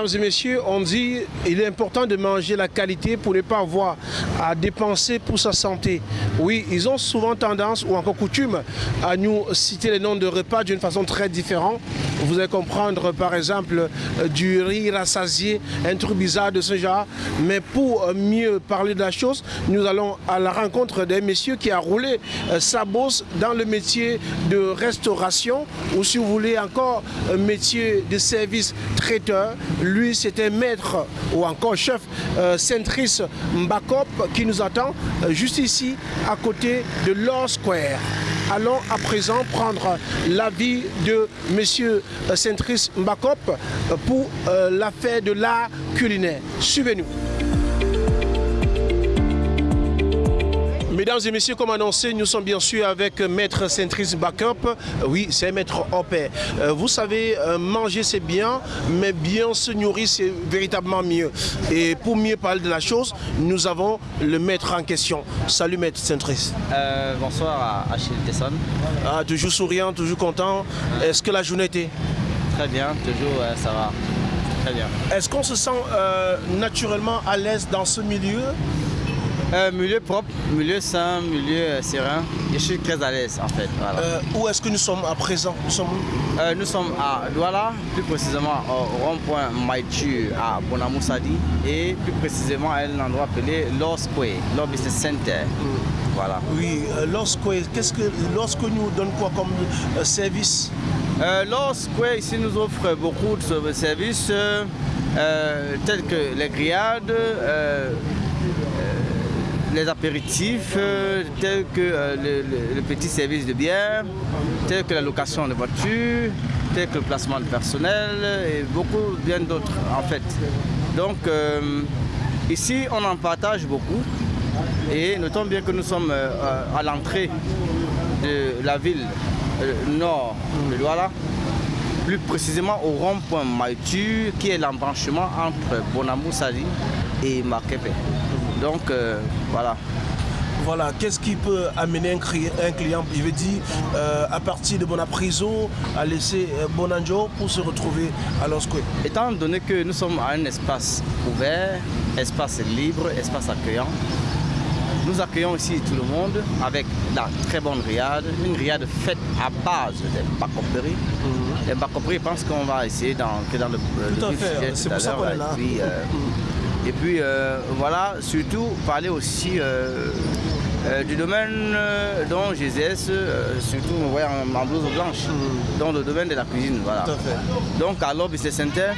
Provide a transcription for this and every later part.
Mesdames et messieurs, on dit il est important de manger la qualité pour ne pas avoir à dépenser pour sa santé. Oui, ils ont souvent tendance ou encore coutume à nous citer les noms de repas d'une façon très différente. Vous allez comprendre par exemple euh, du riz rassasié, un truc bizarre de ce genre. Mais pour euh, mieux parler de la chose, nous allons à la rencontre d'un monsieur qui a roulé euh, sa bosse dans le métier de restauration ou si vous voulez encore un métier de service traiteur. Lui, c'était maître ou encore chef euh, Centris Mbakop qui nous attend juste ici à côté de Law Square. Allons à présent prendre l'avis de euh, Centris Mbakop euh, pour euh, l'affaire de l'art culinaire. Suivez-nous. Mesdames et messieurs, comme annoncé, nous sommes bien sûr avec Maître Centris Backup. Oui, c'est Maître Hopper. Euh, vous savez, euh, manger c'est bien, mais bien se nourrir c'est véritablement mieux. Et pour mieux parler de la chose, nous avons le maître en question. Salut Maître Centris. Euh, bonsoir à Achille Tesson. Ah, toujours souriant, toujours content. Est-ce que la journée était? Très bien, toujours euh, ça va. Très bien. Est-ce qu'on se sent euh, naturellement à l'aise dans ce milieu? Euh, milieu propre, milieu sain, milieu euh, serein. Je suis très à l'aise en fait. Voilà. Euh, Où est-ce que nous sommes à présent Nous sommes où? Euh, nous sommes à Douala, plus précisément au rond-point Maïtu à Bonamoussadi et plus précisément à un endroit appelé Square, Law Business Center. Voilà. Oui, euh, lorsque, qu'est-ce que, lorsque nous donne quoi comme euh, service? Euh, Law Square ici nous offre beaucoup de services tels que les grillades, les apéritifs, euh, tels que euh, le, petit service de bière, tels que la location de voitures, tels que le placement de personnel et beaucoup bien d'autres en fait. Donc euh, ici on en partage beaucoup et notons bien que nous sommes euh, à l'entrée de la ville nord de Douala, plus précisément au rond-point Maïtu, qui est l'embranchement entre Bonamou Sali et Makepe. Donc euh, voilà. Voilà, qu'est-ce qui peut amener un, client, je veux dire, euh, à partir de Bonapriso, à laisser euh, Bonanjo pour se retrouver à Losque Étant donné que nous sommes à un espace ouvert, espace libre, espace accueillant, nous accueillons ici tout le monde avec la très bonne riade, une riade faite à base des bacoperies. Les bacoperies, je pense qu'on va essayer dans, que dans le, le Tout à fait, c'est pour ça qu'on est là. puis, euh, et puis euh, voilà, surtout parler aussi euh, euh, du domaine dont GZS, surtout on voit en, en blouse blanche, dans le domaine de la cuisine. Voilà. Tout à fait. Donc à Business Center,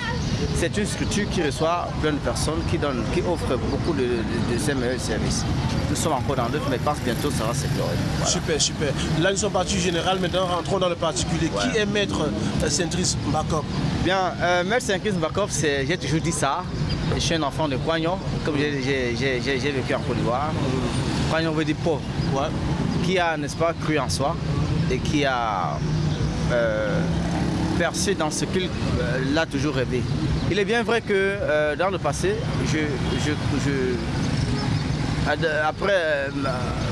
c'est une structure qui reçoit plein de personnes, qui, donne, qui offre beaucoup de, de, de ses meilleurs services. Nous sommes encore dans l'œuf, mais je pense que bientôt ça va s'éclairer. Voilà. Super, super. Là, nous sommes partis général, maintenant rentrons dans le particulier. Qui est maître Centris Mbakop? Bien, Maître Bakov, c'est- j'ai toujours dit ça. Je suis un enfant de Coignon, comme j'ai- vécu en Côte d'Ivoire. Coignon veut dire pauvre, Ouais. qui a, n'est-ce pas, cru en soi et qui a euh, percé dans ce qu'il euh, a toujours rêvé. Il est bien vrai que euh, dans le passé, je, je, je- ad- après,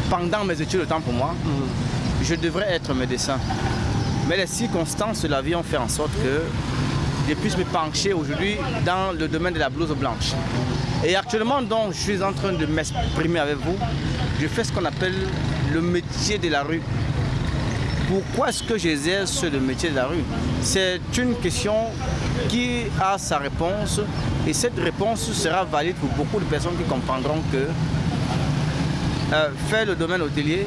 pendant mes études, le temps pour moi, je devrais être médecin. Mais les circonstances de la vie ont fait en sorte que puisse me pencher aujourd'hui dans le domaine de la blouse blanche. Et actuellement, donc, je suis en train de m'exprimer avec vous. Je fais ce qu'on appelle le métier de la rue. Pourquoi est-ce que j'exerce le métier de la rue? C'est une question qui a sa réponse et cette réponse sera valide pour beaucoup de personnes qui comprendront que euh, faire le domaine hôtelier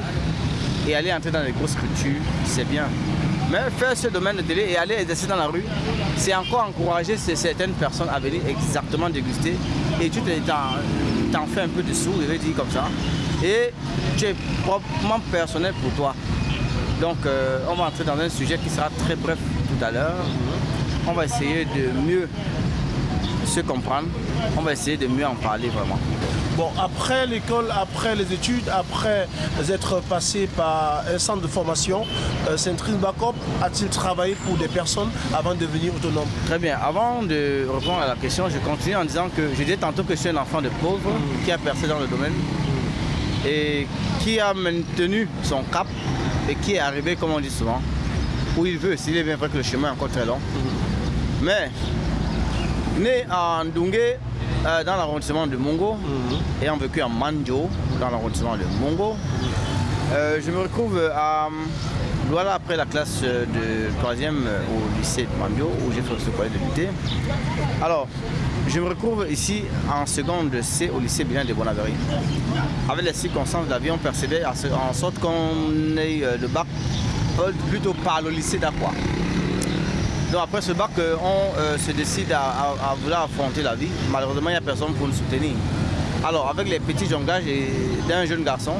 et aller entrer dans les grosses structures, c'est bien. Mais faire ce domaine hôtelier et aller exercer dans la rue, c'est encore encourager certaines personnes à venir exactement déguster. Et tu te- t'en t'en fais un peu de sous, je vais dire comme ça. Et tu es proprement personnel pour toi. Donc euh, on va entrer dans un sujet qui sera très bref tout à l'heure. On va essayer de mieux se comprendre. On va essayer de mieux en parler vraiment. Bon, après l'école, après les études, après être passé par un centre de formation, euh, Centris Mbakop a-t-il travaillé pour des personnes avant de devenir autonome? Très bien. Avant de répondre à la question, je continue en disant que je disais tantôt que je suis un enfant de pauvre qui a percé dans le domaine et qui a maintenu son cap et qui est arrivé, comme on dit souvent, où il veut. S'il est bien vrai que le chemin est encore très long. Mais Né à Ndungé, euh, dans l'arrondissement de Mongo, et ayant vécu à Manjo, dans l'arrondissement de Mongo. Euh, je me retrouve à voilà après la classe de troisième au lycée de Mandio, où j'ai fait ce collège de l'UT. Alors, je me retrouve ici en seconde C au lycée Bilan de Bonaverie. Avec les circonstances d'avion percédé en sorte qu'on ait le bac plutôt par le lycée d'Aqua. Donc après ce bac, on se décide à, vouloir affronter la vie. Malheureusement, il n'y a personne pour nous soutenir. Alors avec les petits jonglages d'un jeune garçon,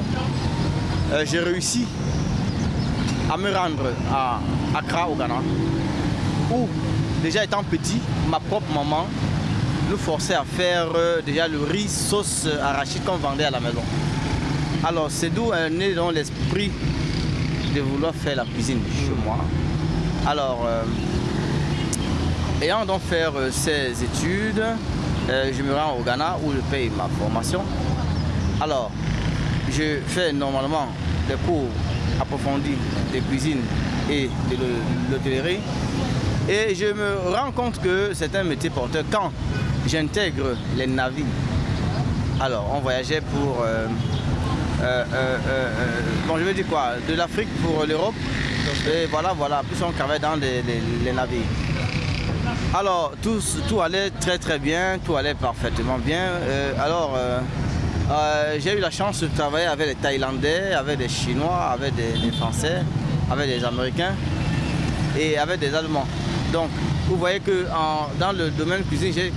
j'ai réussi à me rendre à Accra au Ghana, où déjà étant petit, ma propre maman nous forçait à faire déjà le riz sauce arachide qu'on vendait à la maison. Alors c'est d'où est né dans l'esprit de vouloir faire la cuisine chez moi. Alors, ayant donc fait ces études, je me rends au Ghana où je paye ma formation. Alors, je fais normalement des cours approfondis de cuisine et de l'hôtellerie. Et je me rends compte que c'est un métier porteur quand j'intègre les navires. Alors, on voyageait pour... Euh, euh, euh, bon, je veux dire quoi De l'Afrique pour l'Europe. Et voilà, voilà. Plus on travaille dans les, navires. Alors, tout, allait très très bien, tout allait parfaitement bien. alors, j'ai eu la chance de travailler avec les Thaïlandais, avec des Chinois, avec des, Français, avec des Américains et avec des Allemands. Donc, vous voyez que dans le domaine cuisine, j'ai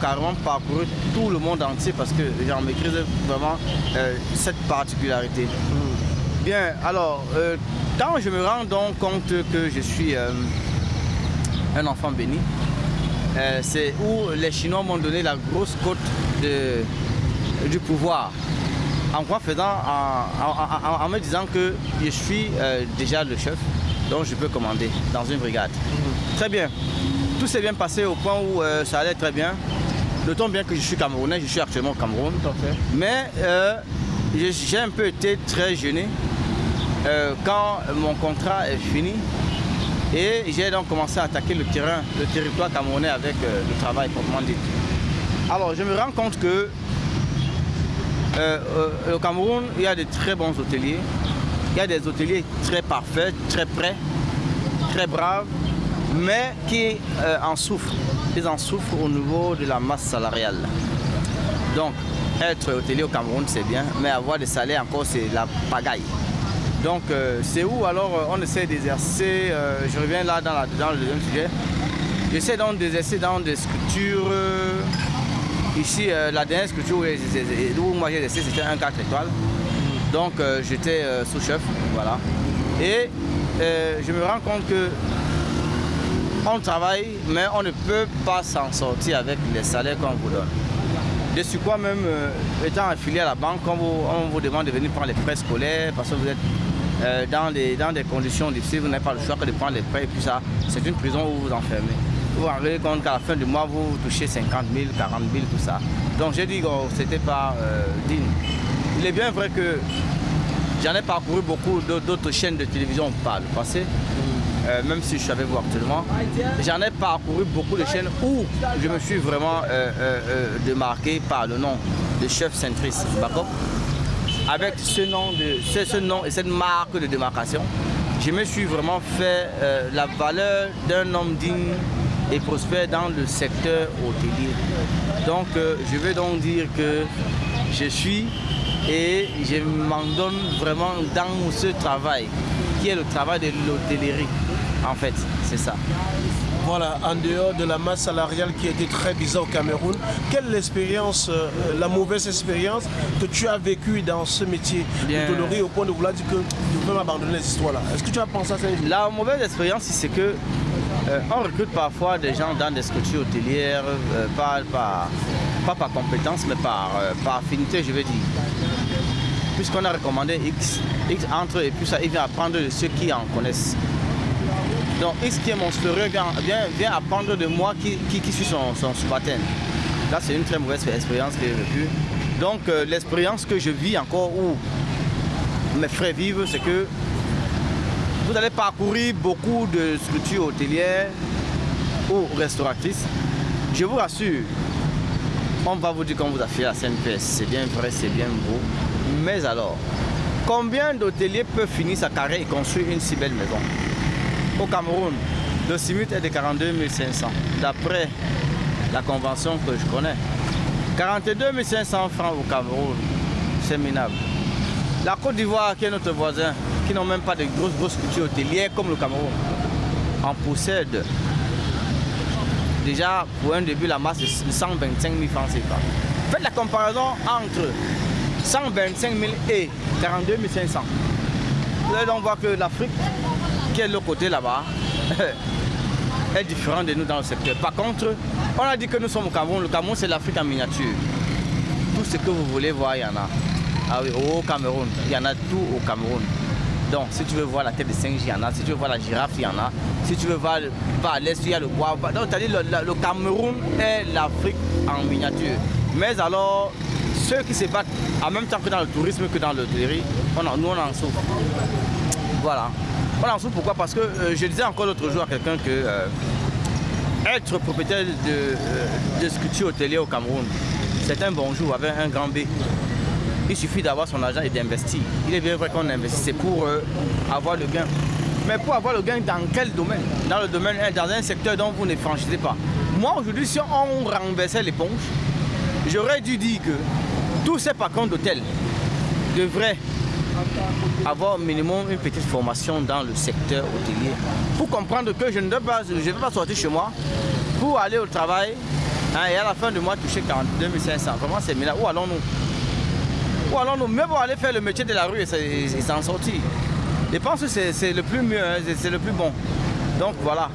carrément parcouru tout le monde entier parce que j'en maîtrise vraiment euh, cette particularité. Bien, alors, euh, quand je me rends donc compte que je suis euh, un enfant béni, c'est où les Chinois m'ont donné la grosse côte du pouvoir en quoi faisant, en, me disant que je suis déjà le chef, donc je peux commander dans une brigade. Très bien. Tout s'est bien passé au point où euh, ça allait très bien. D'autant bien que je suis camerounais, je suis actuellement au Cameroun. Mais euh, j'ai un peu été très gêné euh, quand mon contrat est fini. Et j'ai donc commencé à attaquer le terrain, le territoire camerounais avec le travail proprement dit. Alors je me rends compte que au Cameroun, il y a de très bons hôteliers. Il y a des hôteliers très parfaits, très prêts, très braves, mais qui euh, en souffrent. Ils en souffrent au niveau de la masse salariale. Donc, être hôtelier au Cameroun, c'est bien, mais avoir des salaires encore, c'est la pagaille. Donc, euh, c'est où alors euh, on essaie d'exercer, je reviens là dans, le deuxième sujet, j'essaie donc d'exercer dans des structures, ici, la dernière structure où, moi j'ai exercé, c'était un 4 étoiles. Donc, j'étais sous-chef, voilà. Et je me rends compte que on travaille, mais on ne peut pas s'en sortir avec les salaires qu'on vous donne. De sur quoi même, euh, étant affilié à la banque, on vous, demande de venir prendre les prêts scolaires parce que vous êtes euh, dans, dans des conditions difficiles, vous n'avez pas le choix que de prendre les prêts et puis ça, c'est une prison où vous vous enfermez. Vous vous rendez compte qu'à la fin du mois, vous touchez 50 000, 40 000, tout ça. Donc j'ai dit que oh, c'était pas euh, digne. Il est bien vrai que j'en ai parcouru beaucoup d'autres chaînes de télévision par le passé. Euh, même si je avec vous actuellement. J'en ai parcouru beaucoup de chaînes où je me suis vraiment euh, euh, démarqué par le nom de chef centriste Avec ce nom, de, ce, nom et cette marque de démarcation, je me suis vraiment fait la valeur d'un homme digne et prospère dans le secteur hôtelier. Donc je veux donc dire que je suis et je m'en donne vraiment dans ce travail qui est le travail de l'hôtellerie. En fait, c'est ça. Voilà, en dehors de la masse salariale qui était très bizarre au Cameroun, quelle est l'expérience, euh, la mauvaise expérience que tu as vécue dans ce métier de au point de vouloir dire que tu peux m'abandonner les histoires-là Est-ce que tu as pensé à ça La mauvaise expérience, c'est que euh, on recrute parfois des gens dans des structures hôtelières, euh, pas, par compétence, mais par, par affinité, je veux dire puisqu'on a recommandé X, X entre et puis ça, il vient apprendre de ceux qui en connaissent. Donc X qui est mon supérieur vient, apprendre de moi qui, qui, suis son, son subalterne? Là c'est une très mauvaise expérience que j'ai vécue. Donc euh, l'expérience que je vis encore où mes frères vivent, c'est que vous allez parcourir beaucoup de structures hôtelières ou restauratrices. Je vous rassure, on va vous dire qu'on vous a fait la CNPS. C'est bien vrai, c'est bien beau. Mais alors, combien d'hôteliers peuvent finir sa carrière et construire une si belle maison? Au Cameroun, le CIMUT est de 42 500, d'après la convention que je connais. 42 500 francs au Cameroun, c'est minable. La Côte d'Ivoire, qui est notre voisin, qui n'ont même pas de grosses, grosses cultures hôtelières comme le Cameroun, en possède déjà pour un début la masse de 125 000 francs CFA. Faites la comparaison entre 125 000 et 42 500. Vous allez donc voir que l'Afrique, qui est l'autre côté là-bas, est différente de nous dans le secteur. Par contre, on a dit que nous sommes au Cameroun. Le Cameroun, c'est l'Afrique en miniature. Tout ce que vous voulez voir, il y en a. Ah oui, au Cameroun, il y en a tout au Cameroun. Donc, si tu veux voir la tête de singe, il y en a. Si tu veux voir la girafe, il y en a. Si tu veux voir à l'est, il y a le bois. Donc, dit le, le Cameroun est l'Afrique en miniature. Mais alors, ceux qui se battent en même temps que dans le tourisme que dans l'hôtellerie, nous on en souffre. Voilà. On en souffre pourquoi? Parce que euh, je disais encore l'autre jour à quelqu'un que euh, être propriétaire de, euh, de sculpture hôtelière au Cameroun, c'est un bonjour avec un grand B. Il suffit d'avoir son argent et d'investir. Il est bien vrai qu'on investit, c'est pour avoir le gain. Mais pour avoir le gain dans quel domaine? Dans le domaine, dans un secteur dont vous ne franchissez pas. Moi aujourd'hui, si on renversait l'éponge, j'aurais dû dire que tous ces patrons d'hôtels devraient avoir au minimum une petite formation dans le secteur hôtelier pour comprendre que je ne vais pas, je vais pas sortir chez moi pour aller au travail hein, et à la fin du mois toucher 42 500. Vraiment, c'est là. Où allons-nous? Ou alors nous, même pour aller faire le métier de la rue et s'en sortir. Je pense que c'est le plus mieux, hein, c'est le plus bon. Donc voilà.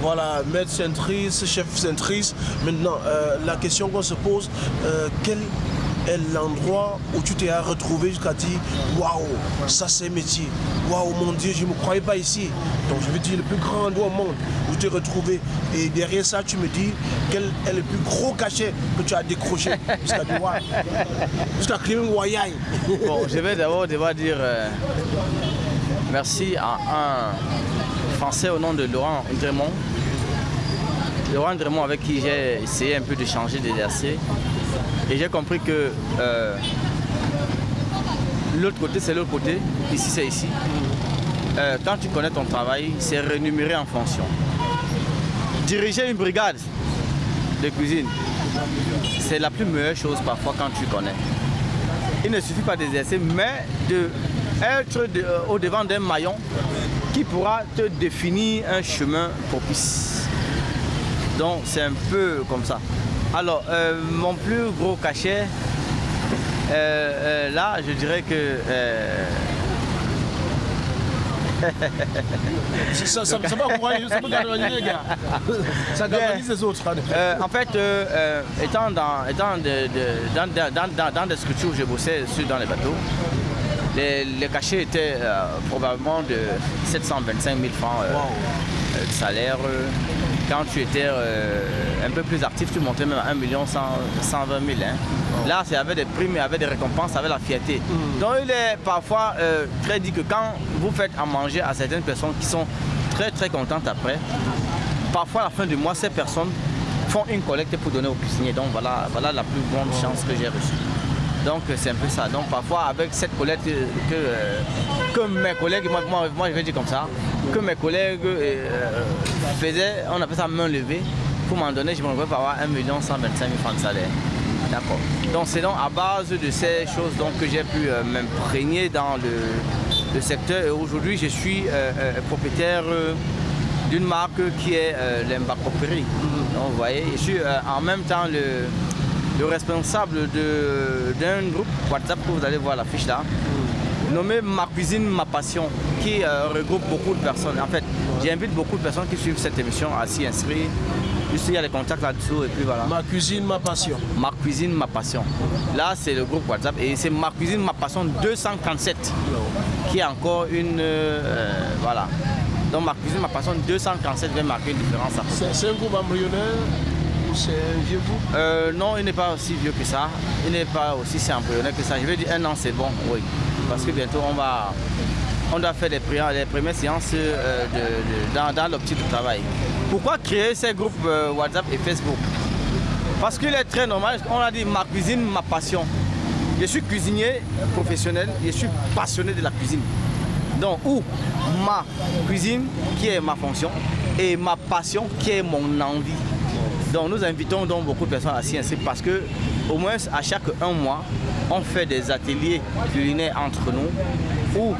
Voilà, maître centrice, chef centrice. Maintenant, euh, la question qu'on se pose, euh, quel est l'endroit où tu t'es retrouvé jusqu'à dire waouh, ça c'est métier. Waouh, mon Dieu, je ne me croyais pas ici. Donc je veux dire le plus grand endroit au monde où tu t'es retrouvé. Et derrière ça, tu me dis quel est le plus gros cachet que tu as décroché jusqu'à Douai, jusqu'à Wayai. Bon, je vais d'abord devoir dire euh, merci à un Français au nom de Laurent Dremont. Laurent Dremont avec qui j'ai essayé un peu de changer de DRC. Et j'ai compris que euh, l'autre côté, c'est l'autre côté, ici, c'est ici. Euh, quand tu connais ton travail, c'est rémunéré en fonction. Diriger une brigade de cuisine, c'est la plus meilleure chose parfois quand tu connais. Il ne suffit pas d'exercer, mais d'être euh, au devant d'un maillon qui pourra te définir un chemin propice. Donc c'est un peu comme ça. Alors, euh, mon plus gros cachet, euh, euh, là, je dirais que... ça, ça, ça, va encourager, ça les gars. Ça galvanise les autres. en fait, étant, dans, étant de, de, dans, dans, dans, des structures où je bossais sur, dans les bateaux, les, les cachets étaient probablement de 725 000 francs de salaire quand tu étais euh, un peu plus actif, tu montais même à 1 million 120 000. Là, c'est avec des primes, avec des récompenses, avec la fierté. Mm. Donc, il est parfois euh, très dit que quand vous faites à manger à certaines personnes qui sont très très contentes après, parfois à la fin du mois, ces personnes font une collecte pour donner aux cuisiniers. Donc, voilà, voilà la plus grande chance que j'ai reçue. Donc c'est un peu ça. Donc parfois avec cette collecte que, euh, mes collègues, moi, moi, je vais dire comme ça, que mes collègues faisaient, on appelle ça main levée, pour m'en donner, je me retrouvais par avoir 1 125 000 francs de salaire. D'accord. Donc c'est donc à base de ces choses donc, que j'ai pu euh, m'imprégner dans le, secteur. Et aujourd'hui, je suis euh, euh, propriétaire d'une marque qui est l'Embacoperie. Donc vous voyez, je suis en même temps le, responsable d'un groupe WhatsApp que vous allez voir l'affiche là, nommé Ma cuisine, ma passion, qui regroupe beaucoup de personnes. En fait, J'invite beaucoup de personnes qui suivent cette émission à s'y inscrire. Juste il y a les contacts là-dessous et puis voilà. Ma cuisine, ma passion. Ma cuisine, ma passion. Là, c'est le groupe WhatsApp et c'est Ma cuisine, ma passion 247 qui est encore une... Euh, voilà. Donc ma cuisine, ma passion 247 vient marquer une différence. C'est un groupe embryonnaire c'est un vieux groupe euh, Non, il n'est pas aussi vieux que ça. Il n'est pas aussi si embryonnaire que ça. Je vais dire un an, c'est bon, oui. Parce que bientôt, on va on doit faire les, premières, séances euh, dans, l'optique du travail. Pourquoi créer ces groupes euh, WhatsApp et Facebook? Parce qu'il est très normal, on a dit ma cuisine, ma passion. Je suis cuisinier professionnel, je suis passionné de la cuisine. Donc, où ma cuisine, qui est ma fonction, et ma passion, qui est mon envie. Donc, nous invitons donc beaucoup de personnes à s'y inscrire parce que, au moins, à chaque un mois, on fait des ateliers culinaires entre nous où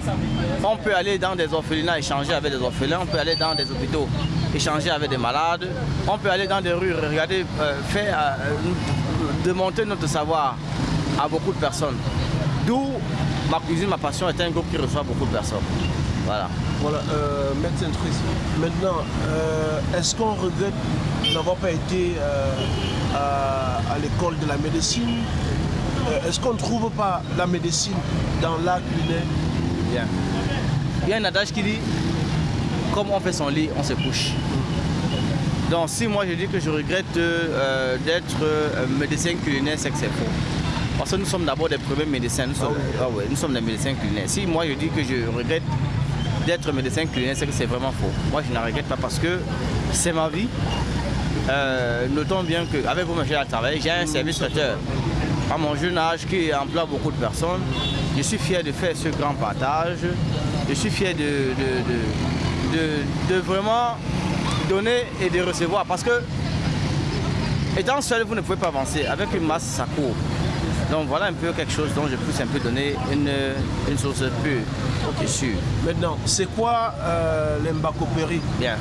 on peut aller dans des orphelinats échanger avec des orphelins, on peut aller dans des hôpitaux échanger avec des malades, on peut aller dans des rues, regarder, euh, faire, euh, démonter notre savoir à beaucoup de personnes. D'où ma cuisine, ma passion est un groupe qui reçoit beaucoup de personnes. Voilà. Voilà, euh, médecin Maintenant, est-ce qu'on regrette n'avoir pas été à, l'école de la médecine? Est-ce qu'on ne trouve pas la médecine dans l'art culinaire Bien. Il y a un adage qui dit comme on fait son lit, on se couche. Donc si moi je dis que je regrette euh, d'être euh, médecin culinaire, c'est que c'est faux. Parce que nous sommes d'abord des premiers médecins, nous sommes, ah ah nous sommes des médecins culinaires. Si moi je dis que je regrette d'être médecin culinaire, c'est que c'est vraiment faux. Moi je ne regrette pas parce que c'est ma vie. Euh, notons bien qu'avec vous, j'ai travail, j'ai un service traiteur à mon jeune âge qui emploie beaucoup de personnes. Je suis fier de faire ce grand partage. Je suis fier de de, vraiment donner et de recevoir. Parce que, étant seul, vous ne pouvez pas avancer. Avec une masse, ça court. Donc voilà un peu quelque chose dont je puisse un peu donner une, une source plus okay. sûre. Maintenant, c'est quoi euh, l'embacopéry Bien.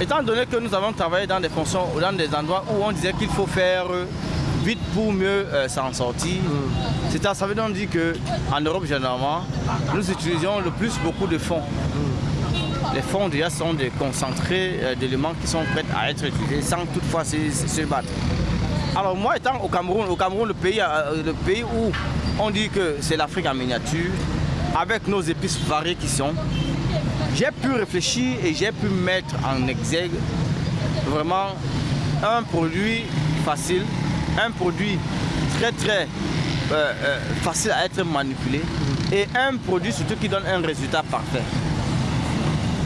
Étant donné que nous avons travaillé dans des fonctions ou dans des endroits où on disait qu'il faut faire vite pour mieux euh, s'en sortir, mm. c'est ça veut donc dire qu'en Europe généralement, nous utilisions le plus beaucoup de fonds. Mm les fonds déjà sont des concentrés euh, d'éléments qui sont prêts à être utilisés sans toutefois se, battre. Alors moi étant au Cameroun, au Cameroun le pays, euh, le pays où on dit que c'est l'Afrique en miniature, avec nos épices variées qui sont, j'ai pu réfléchir et j'ai pu mettre en exergue vraiment un produit facile, un produit très très euh, facile à être manipulé et un produit surtout qui donne un résultat parfait.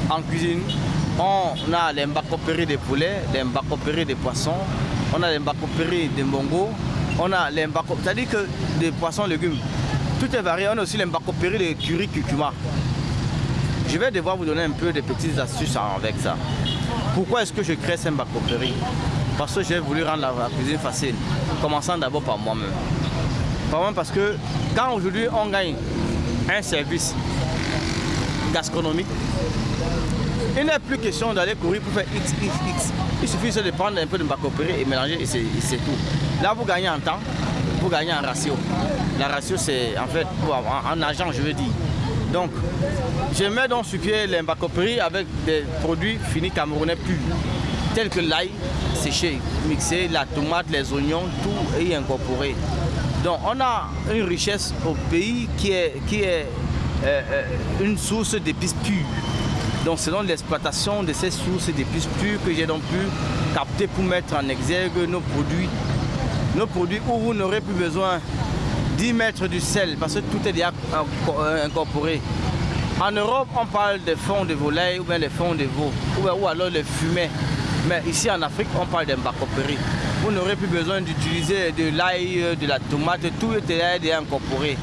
En cuisine, on a les mbakopéries des poulets, les mbakopéries des poissons, on a les mbakopéries des mbongo, on a les mbakopéries, c'est-à-dire que des poissons, légumes. Tout est varié, on a aussi les mbakopéries de curry curcuma. Je vais devoir vous donner un peu de petites astuces avec ça. Pourquoi est-ce que je crée ces mbakopéries Parce que j'ai voulu rendre la, cuisine facile, commençant d'abord par moi-même. Par moi parce que quand aujourd'hui on gagne un service gastronomique, il n'est plus question d'aller courir pour faire X, X, X. Il suffit de prendre un peu de mbakopéré et mélanger et c'est tout. Là, vous gagnez en temps, vous gagnez en ratio. La ratio, c'est en fait en, argent, je veux dire. Donc, je mets donc sur pied les mbakopéry avec des produits finis camerounais purs, tels que l'ail séché, mixé, la tomate, les oignons, tout est incorporé. Donc, on a une richesse au pays qui est, qui est euh, euh, une source d'épices pures. Donc selon l'exploitation de ces sources d'épices pures que j'ai donc pu capter pour mettre en exergue nos produits. Nos produits où vous n'aurez plus besoin d'y mettre du sel parce que tout est déjà incorporé. En Europe, on parle des fonds de volaille ou bien des fonds de veau ou, alors les fumets. Mais ici en Afrique, on parle d'embacopéry. Vous n'aurez plus besoin d'utiliser de l'ail, de la tomate, tout est déjà incorporé.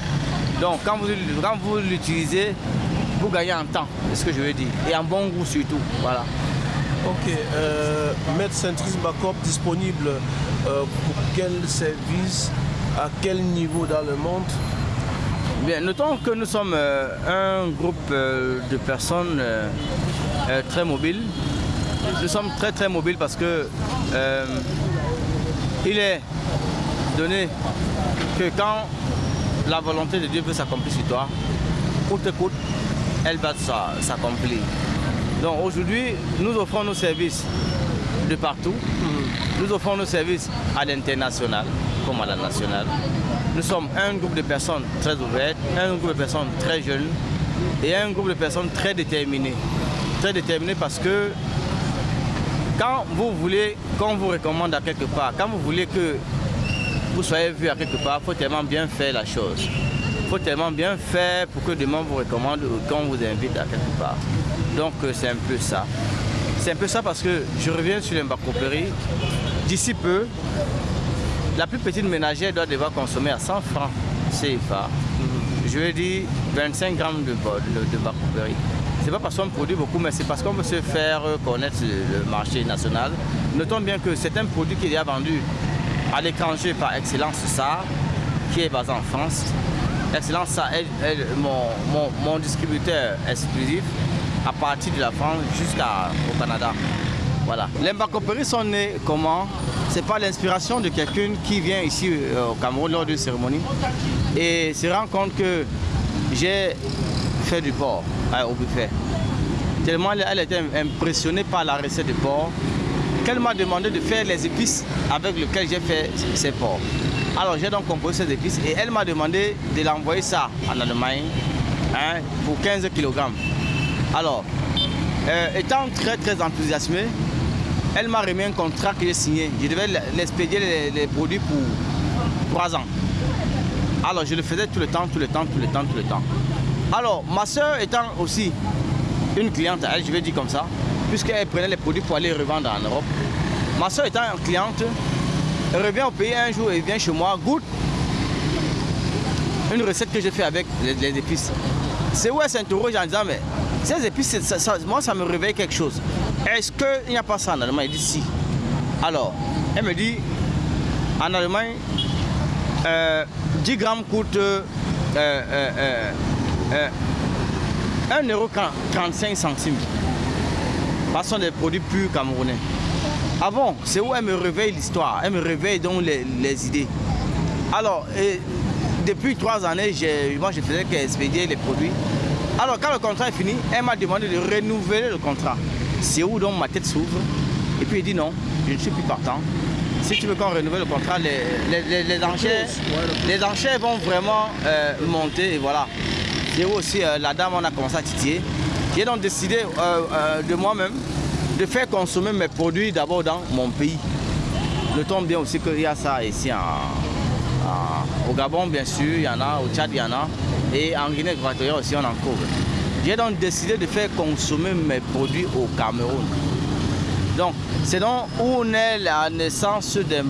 Donc quand vous l'utilisez, vous gagnez en temps, c'est ce que je veux dire, et en bon goût surtout. Voilà. Ok, euh, Maître Centris Bacop disponible euh, pour quel service, à quel niveau dans le monde? Bien, notons que nous sommes euh, un groupe euh, de personnes très mobiles. Nous sommes très très mobiles parce que il est donné que quand la volonté de Dieu veut s'accomplir sur toi, coûte coûte, elle va s'accomplir. Donc aujourd'hui, nous offrons nos services de partout. Nous offrons nos services à l'international comme à la nationale. Nous sommes un groupe de personnes très ouvertes, un groupe de personnes très jeunes et un groupe de personnes très déterminées. Très déterminées parce que quand vous voulez qu'on vous recommande à quelque part, quand vous voulez que vous soyez vu à quelque part, il faut tellement bien faire la chose. Faut tellement bien faire pour que demain vous recommande ou qu'on vous invite à quelque part. Donc euh, c'est un peu ça. C'est un peu ça parce que je reviens sur l'embarcoperie. D'ici peu, la plus petite ménagère doit devoir consommer à 100 francs CFA. Je vais dire 25 grammes de, de, de Ce n'est pas parce qu'on produit beaucoup, mais c'est parce qu'on veut se faire connaître le marché national. Notons bien que c'est un produit qui est vendu à l'étranger par Excellence ça, qui est basé en France. Excellence ça est, mon, mon, distributeur exclusif à partir de la France jusqu'au Canada. Voilà. Les Mbakoperies sont nés comment? C'est pas l'inspiration de quelqu'un qui vient ici euh, au Cameroun lors d'une cérémonie et se rend compte que j'ai fait du porc euh, au buffet. Tellement elle était impressionnée par la recette de porc qu'elle m'a demandé de faire les épices avec lesquelles j'ai fait ces porcs. Alors j'ai donc composé ces épices et elle m'a demandé de l'envoyer ça en Allemagne hein, pour 15 kg. Alors, euh, étant très très enthousiasmé, elle m'a remis un contrat que j'ai signé. Je devais l'expédier les, produits pour trois ans. Alors je le faisais tout le temps, tout le temps, tout le temps, tout le temps. Alors ma soeur étant aussi une cliente elle, je vais dire comme ça, puisqu'elle prenait les produits pour aller revendre en Europe. Ma soeur étant une cliente, elle revient au pays un jour et vient chez moi, goûte une recette que j'ai fait avec les, épices. C'est où elle s'interroge en disant, mais ces épices, moi ça me réveille quelque chose. Est-ce qu'il n'y a pas ça en Allemagne? Il dit si. Alors, elle me dit, en Allemagne, 10 euh, grammes coûte euh, euh, 1,35 centimes. Ce sont des produits purs camerounais. Ah bon, c'est où elle me réveille l'histoire, elle me réveille donc les, idées. Alors, depuis trois années, moi je faisais qu'expédier les produits. Alors quand le contrat est fini, elle m'a demandé de renouveler le contrat c'est où donc ma tête s'ouvre. Et puis il dit non, je ne suis plus partant. Si tu veux qu'on renouvelle le contrat, les, les, les, enchères, les vont vraiment euh, monter et voilà. C'est où aussi euh, la dame, on a commencé à titiller. J'ai donc décidé euh, de moi-même de faire consommer mes produits d'abord dans mon pays. Le tombe bien aussi qu'il y a ça ici au Gabon, bien sûr, il y en a, au Tchad, il y en a, et en Guinée équatoriale aussi, on en trouve. J'ai donc décidé de faire consommer mes produits au Cameroun. Donc, c'est donc où est la naissance d'un.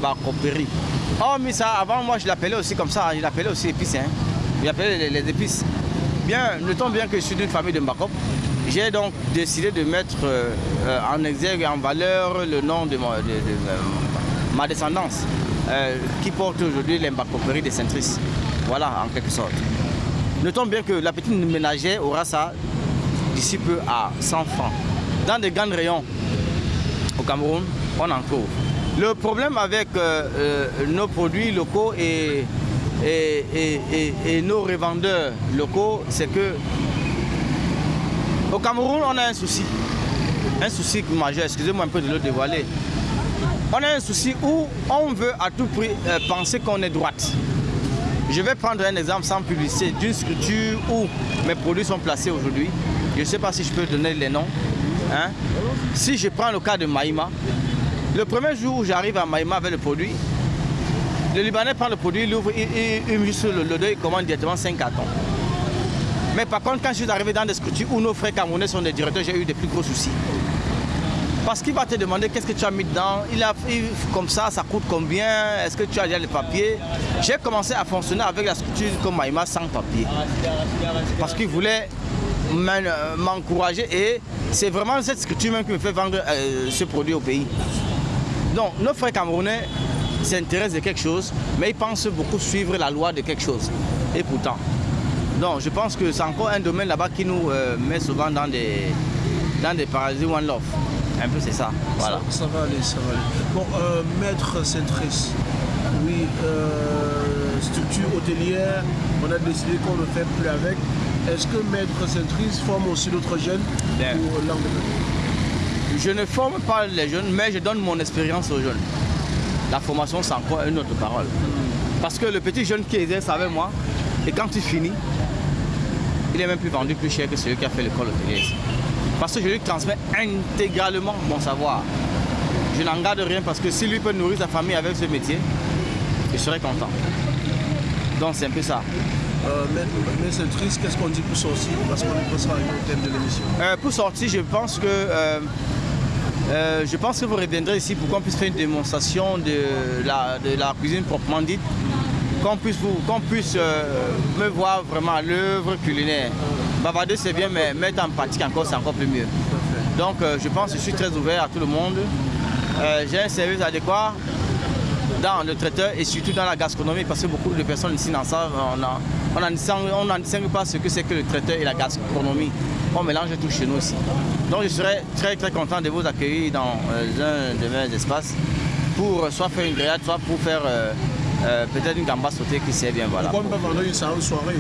Oh, mais ça, avant, moi, je l'appelais aussi comme ça, je l'appelais aussi épices. Hein. Je l'appelais les, épices. Bien, notons bien que je suis d'une famille de Mbakop. J'ai donc décidé de mettre euh, en exergue et en valeur le nom de, ma descendance, euh, qui porte aujourd'hui l'Embacoperie de Saint-Tris. Voilà, en quelque sorte. Notons bien que la petite ménagère aura ça d'ici peu à 100 francs. Dans des grands rayons au Cameroun, on en trouve. Le problème avec euh, euh, nos produits locaux et, nos revendeurs locaux, c'est que au Cameroun, on a un souci. Un souci majeur, excusez-moi un peu de le dévoiler. On a un souci où on veut à tout prix euh, penser qu'on est droite. Je vais prendre un exemple sans publicité d'une structure où mes produits sont placés aujourd'hui. Je ne sais pas si je peux donner les noms. Hein. Si je prends le cas de Maïma, le premier jour où j'arrive à Maïma avec le produit, le Libanais prend le produit, il ouvre, il, sur le, le il commande directement 5 cartons. Mais par contre, quand je suis arrivé dans des structures où nos frères camerounais sont des directeurs, j'ai eu des plus gros soucis. Parce qu'il va te demander qu'est-ce que tu as mis dedans, il a comme ça, ça coûte combien, est-ce que tu as déjà les papiers? J'ai commencé à fonctionner avec la structure comme Maïma sans papier. Parce qu'il voulait euh, m'encourager et c'est vraiment cette structure même qui me fait vendre euh, ce produit au pays. Donc nos frères camerounais s'intéressent de quelque chose, mais ils pensent beaucoup suivre la loi de quelque chose. Et pourtant, donc je pense que c'est encore un domaine là-bas qui nous euh, met souvent dans des, dans des parasites one love. Un peu c'est ça. Voilà. Ça, va aller, ça va aller. Bon, euh, maître Centris, oui, euh, structure hôtelière, on a décidé qu'on ne fait plus avec. Est-ce que maître Centris forme aussi d'autres jeunes pour Je ne forme pas les jeunes, mais je donne mon expérience aux jeunes. La formation, c'est encore une autre parole. Hmm. Parce que le petit jeune qui exerce avec moi, et quand il finit, il est même plus vendu plus cher que celui qui a fait l'école hôtelière. Parce que je lui transmets intégralement mon savoir. Je n'en garde rien parce que si lui peut nourrir sa famille avec ce métier, je serai content. Donc c'est un peu ça. Euh, mais, c'est triste, qu'est-ce qu'on dit pour sortir? Parce qu'on est pas au thème de l'émission. Euh, pour sortir, je pense que euh, Euh, je pense que vous reviendrez ici pour qu'on puisse faire une démonstration de la, de la cuisine proprement dite, qu'on puisse, vous, qu'on puisse euh, me voir vraiment l'œuvre culinaire. Bavarder c'est bien, mais mettre en pratique encore c'est encore plus mieux. Donc euh, je pense que je suis très ouvert à tout le monde. J'ai un service adéquat dans le traiteur et surtout dans la gastronomie parce que beaucoup de personnes ici n'en savent, on n'en distingue pas ce que c'est que le traiteur et la gastronomie. On mélange tout chez nous aussi. Donc je serais très très content de vous accueillir dans euh, un de mes espaces pour soit faire une grillade, soit pour faire euh, peut-être une gamba sautée qui sert bien. Voilà. Pourquoi on peut vendre une soirée?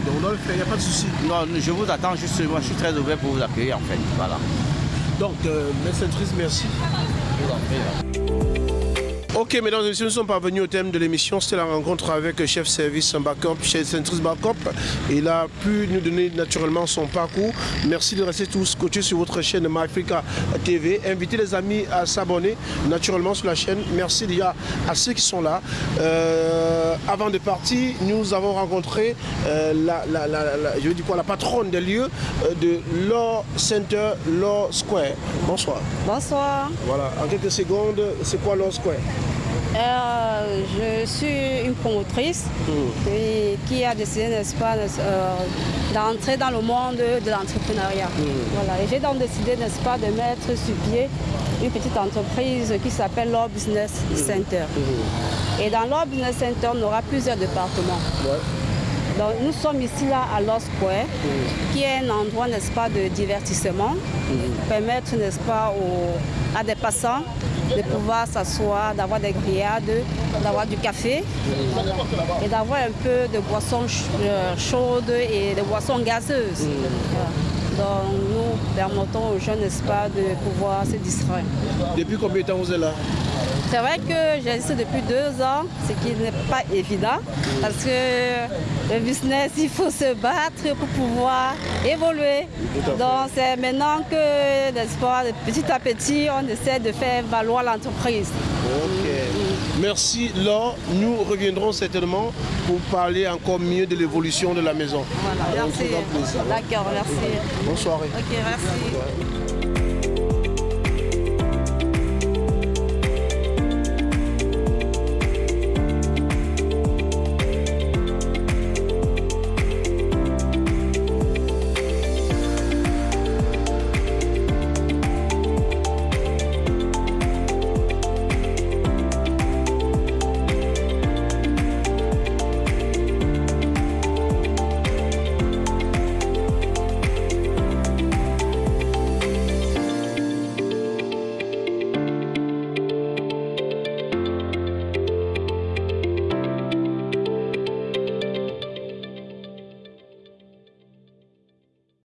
Donc on le fait, il n'y a pas de souci. Non, je vous attends juste, moi je suis très ouvert pour vous accueillir en fait. Voilà. Donc, euh, merci. Je vous en prie. Ok, mesdames et messieurs, nous sommes parvenus au thème de l'émission. C'était la rencontre avec le chef service Backup, chef Centris Backup. Il a pu nous donner naturellement son parcours. Merci de rester tous scotchés sur votre chaîne MyAfrica TV. Invitez les amis à s'abonner naturellement sur la chaîne. Merci déjà à ceux qui sont là. Euh, avant de partir, nous avons rencontré euh, la, je veux dire quoi, la patronne des lieux euh, de Law Center Law Square. Bonsoir. Bonsoir. Voilà, en quelques secondes, c'est quoi Law Square? Euh, je suis une promotrice hmm. qui a décidé, n'est-ce pas, euh, d'entrer dans le monde de l'entrepreneuriat. Hmm. Voilà. Et j'ai donc décidé, n'est-ce pas, de mettre sur pied une petite entreprise qui s'appelle Law Business hmm. Center. Et dans Law Business Center, on aura plusieurs départements. Donc, nous sommes ici là à Law Square, qui est un endroit, n'est-ce pas, de divertissement, permettre, n'est-ce pas, à des passants de pouvoir s'asseoir, d'avoir des grillades, d'avoir du café et d'avoir un peu de boissons euh, chaudes et de boissons gazeuses. Donc nous permettons aux jeunes, n'est-ce pas, de pouvoir se distraire. Depuis combien de temps vous êtes là? C'est vrai que j'existe depuis deux ans, ce qui n'est pas évident parce que le business, il faut se battre pour pouvoir évoluer. Donc c'est maintenant que, n'est-ce pas, petit à petit, on essaie de faire valoir l'entreprise. Merci Laure. Nous reviendrons certainement pour parler encore mieux de l'évolution de la maison. Voilà, merci. D'accord, merci. Bonsoir. Ok, merci.